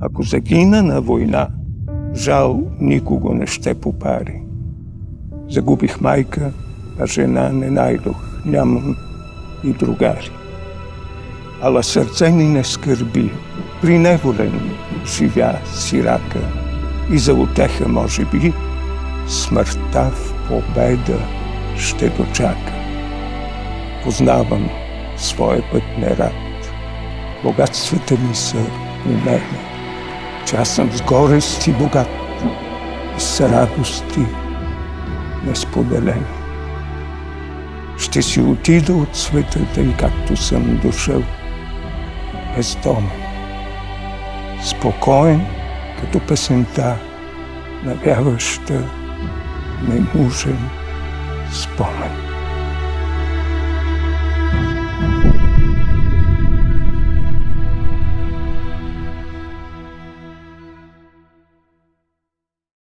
Ако загина на война, жал никого не ще попари. Загубих майка, а жена не найдох, нямам и другари. Ала сърце ни не скърби, приневолен живя сирака и за утеха, може би, смъртта в победа ще дочака. Познавам своя път нерад. Богатствата ми са у мене, че аз съм с горест и богат и с радости несподелени. Ще си отида от света, тъй както съм дошъл, бездомен, спокоен, като песента, навяваща ненужен спомен.